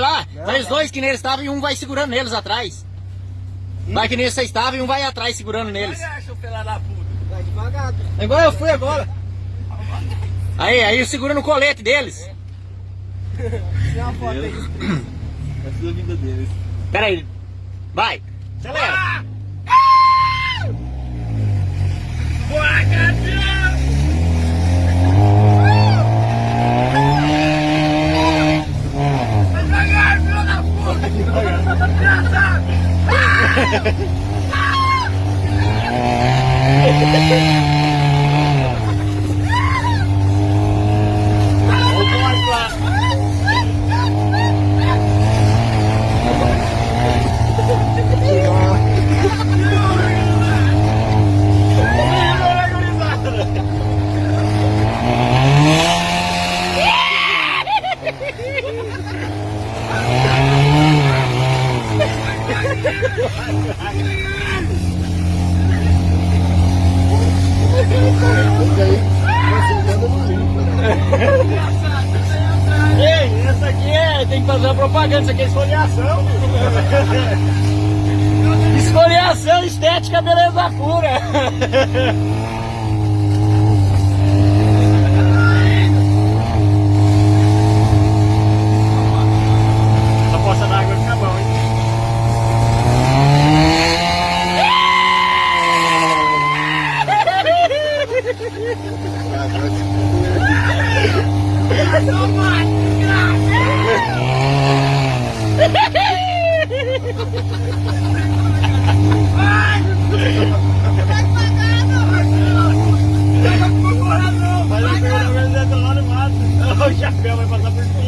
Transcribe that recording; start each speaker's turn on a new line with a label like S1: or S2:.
S1: lá. Vai os dois que neles estavam e um vai segurando neles atrás. Vai que neles vocês estavam e um vai atrás segurando neles.
S2: Acha o filho da puta.
S3: Vai devagar.
S1: Igual eu fui agora. Aí, aí segura no colete deles.
S3: Tem uma foto aí.
S2: Essa é a vida deles.
S1: Pera aí. Vai. Acelera. Ha ha ha! É. Tem que fazer uma propaganda, isso aqui é esfoliação. esfoliação, estética, beleza pura. A poça chapéu vai passar por.